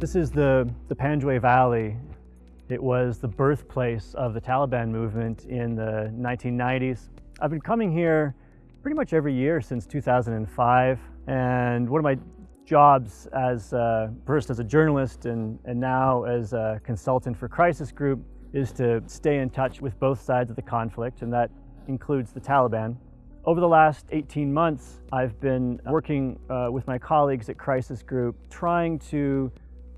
This is the, the Panjwai Valley. It was the birthplace of the Taliban movement in the 1990s. I've been coming here pretty much every year since 2005 and one of my jobs as uh, first as a journalist and, and now as a consultant for Crisis Group is to stay in touch with both sides of the conflict and that includes the Taliban. Over the last 18 months, I've been working uh, with my colleagues at Crisis Group trying to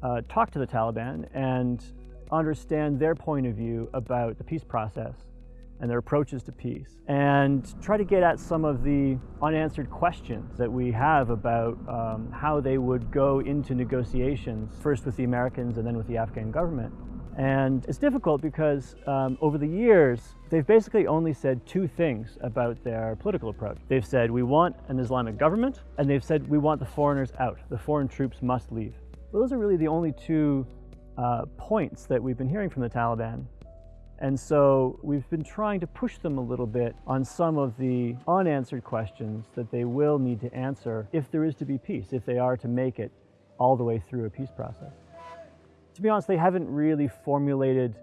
uh, talk to the Taliban and understand their point of view about the peace process and their approaches to peace and try to get at some of the unanswered questions that we have about um, how they would go into negotiations, first with the Americans and then with the Afghan government. And it's difficult because um, over the years, they've basically only said two things about their political approach. They've said, we want an Islamic government, and they've said, we want the foreigners out. The foreign troops must leave. Those are really the only two uh, points that we've been hearing from the Taliban. And so we've been trying to push them a little bit on some of the unanswered questions that they will need to answer if there is to be peace, if they are to make it all the way through a peace process. To be honest, they haven't really formulated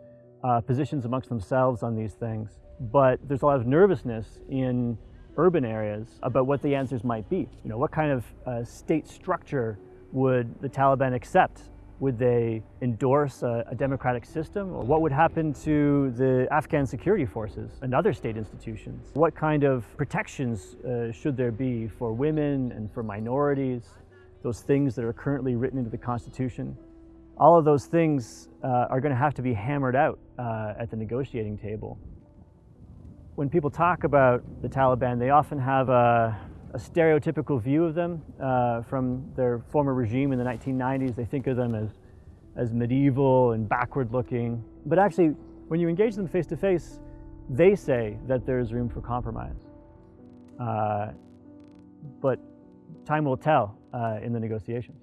uh, positions amongst themselves on these things, but there's a lot of nervousness in urban areas about what the answers might be. You know, what kind of uh, state structure would the Taliban accept would they endorse a, a, democratic system? Or what would happen to the Afghan security forces and other state institutions? What kind of protections uh, should there be for women and for minorities? Those things that are currently written into the Constitution. All of those things uh, are going to have to be hammered out uh, at the negotiating table. When people talk about the Taliban, they often have a, a stereotypical view of them uh, from their former regime in the 1990s. They think of them as, as medieval and backward looking. But actually, when you engage them face to face, they say that there's room for compromise. Uh, but time will tell uh, in the negotiations.